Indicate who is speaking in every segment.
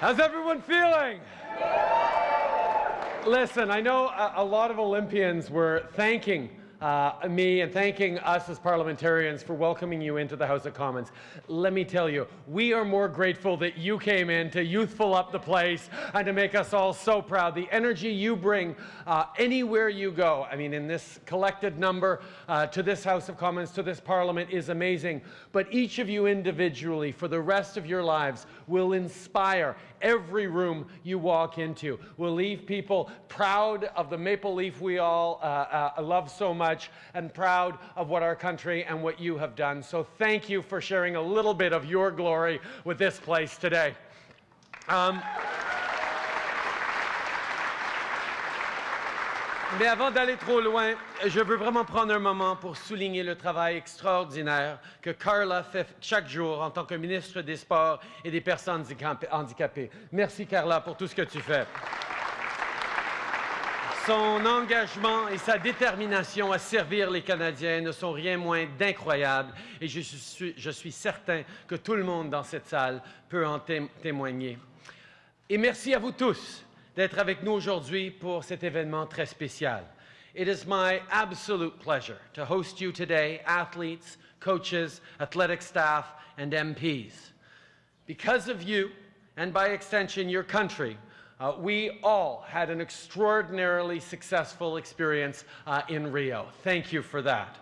Speaker 1: How's everyone feeling? Listen, I know a, a lot of Olympians were thanking uh, me and thanking us as parliamentarians for welcoming you into the House of Commons. Let me tell you, we are more grateful that you came in to youthful up the place and to make us all so proud. The energy you bring uh, anywhere you go, I mean, in this collected number uh, to this House of Commons, to this Parliament is amazing. But each of you individually, for the rest of your lives, will inspire every room you walk into. Will leave people proud of the maple leaf we all uh, uh, love so much and proud of what our country and what you have done. So thank you for sharing a little bit of your glory with this place today. Um, Mais avant d'aller trop loin, je veux vraiment prendre un moment pour souligner le travail extraordinaire que Carla fait chaque jour en tant que ministre des Sports et des personnes handicapées. Merci Carla pour tout ce que tu fais. Son engagement et sa détermination à servir les Canadiens ne sont rien moins d'incroyables et je suis, certain que tout le monde dans cette salle peut en témoigner. Et merci à vous tous d'être avec nous aujourd'hui pour cet événement très spécial. It is my absolute pleasure to host you today, athletes, coaches, athletic staff, and MPs. Because of you, and by extension your country, uh, we all had an extraordinarily successful experience uh, in Rio. Thank you for that.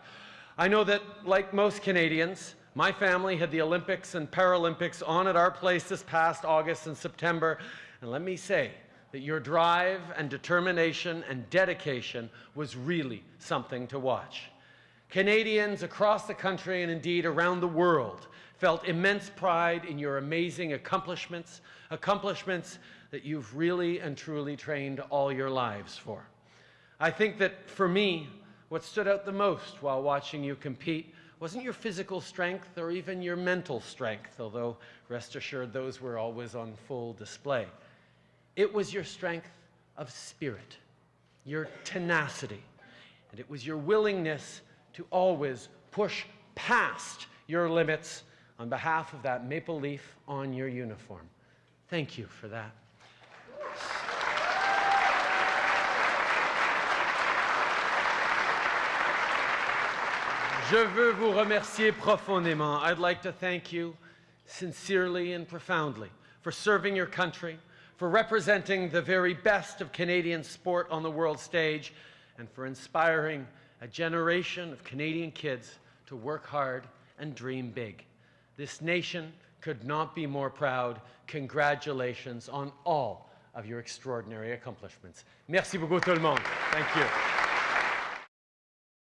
Speaker 1: I know that, like most Canadians, my family had the Olympics and Paralympics on at our place this past August and September, and let me say, that your drive and determination and dedication was really something to watch. Canadians across the country and indeed around the world felt immense pride in your amazing accomplishments, accomplishments that you've really and truly trained all your lives for. I think that for me, what stood out the most while watching you compete wasn't your physical strength or even your mental strength, although rest assured those were always on full display. It was your strength of spirit, your tenacity, and it was your willingness to always push past your limits on behalf of that maple leaf on your uniform. Thank you for that. Je veux vous remercier profondément. I'd like to thank you sincerely and profoundly for serving your country, for representing the very best of Canadian sport on the world stage, and for inspiring a generation of Canadian kids to work hard and dream big. This nation could not be more proud. Congratulations on all of your extraordinary accomplishments. Merci beaucoup tout le monde. Thank you.